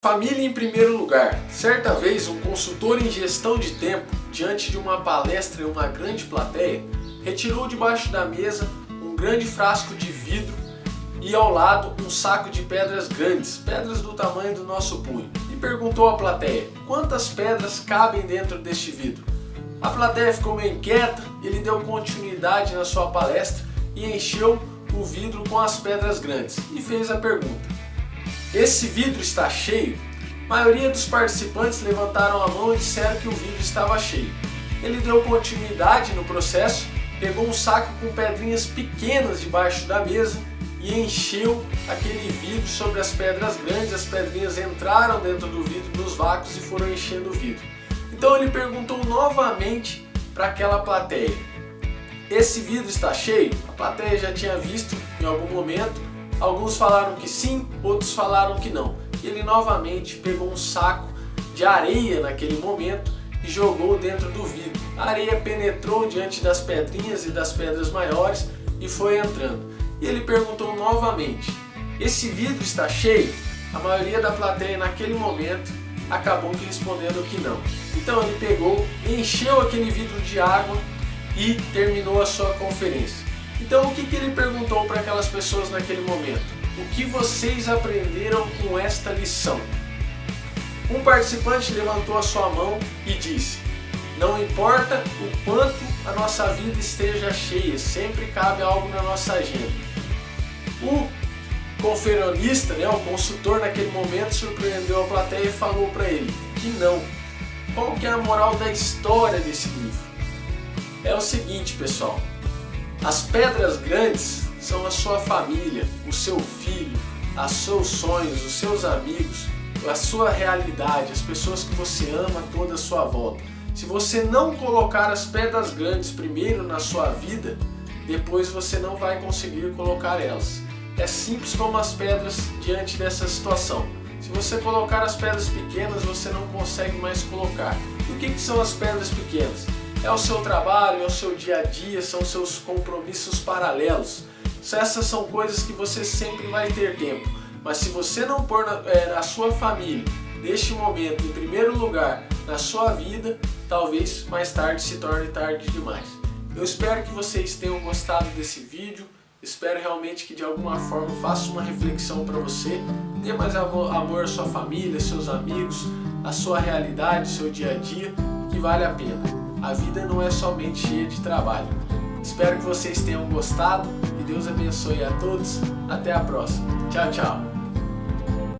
Família em primeiro lugar. Certa vez, um consultor em gestão de tempo, diante de uma palestra em uma grande plateia, retirou debaixo da mesa um grande frasco de vidro e ao lado um saco de pedras grandes, pedras do tamanho do nosso punho, e perguntou à plateia, quantas pedras cabem dentro deste vidro? A plateia ficou meio inquieta, ele deu continuidade na sua palestra e encheu o vidro com as pedras grandes e fez a pergunta, esse vidro está cheio? A maioria dos participantes levantaram a mão e disseram que o vidro estava cheio. Ele deu continuidade no processo, pegou um saco com pedrinhas pequenas debaixo da mesa e encheu aquele vidro sobre as pedras grandes, as pedrinhas entraram dentro do vidro nos vácuos e foram enchendo o vidro. Então ele perguntou novamente para aquela plateia, esse vidro está cheio? A plateia já tinha visto em algum momento Alguns falaram que sim, outros falaram que não. Ele novamente pegou um saco de areia naquele momento e jogou dentro do vidro. A areia penetrou diante das pedrinhas e das pedras maiores e foi entrando. E ele perguntou novamente, esse vidro está cheio? A maioria da plateia naquele momento acabou respondendo que não. Então ele pegou, encheu aquele vidro de água e terminou a sua conferência. Então o que, que ele perguntou para aquelas pessoas naquele momento? O que vocês aprenderam com esta lição? Um participante levantou a sua mão e disse Não importa o quanto a nossa vida esteja cheia, sempre cabe algo na nossa agenda. O conferionista, né, o consultor naquele momento surpreendeu a plateia e falou para ele que não. Qual que é a moral da história desse livro? É o seguinte pessoal, as pedras grandes são a sua família, o seu filho, os seus sonhos, os seus amigos, a sua realidade, as pessoas que você ama toda a sua volta. Se você não colocar as pedras grandes primeiro na sua vida, depois você não vai conseguir colocar elas. É simples como as pedras diante dessa situação. Se você colocar as pedras pequenas, você não consegue mais colocar. E o que, que são as pedras pequenas? É o seu trabalho, é o seu dia a dia, são seus compromissos paralelos. Essas são coisas que você sempre vai ter tempo. Mas se você não pôr na, é, na sua família, neste momento, em primeiro lugar, na sua vida, talvez mais tarde se torne tarde demais. Eu espero que vocês tenham gostado desse vídeo. Espero realmente que de alguma forma faça uma reflexão para você. Dê mais amor à sua família, seus amigos, à sua realidade, seu dia a dia, que vale a pena a vida não é somente cheia de trabalho. Espero que vocês tenham gostado, que Deus abençoe a todos, até a próxima. Tchau, tchau!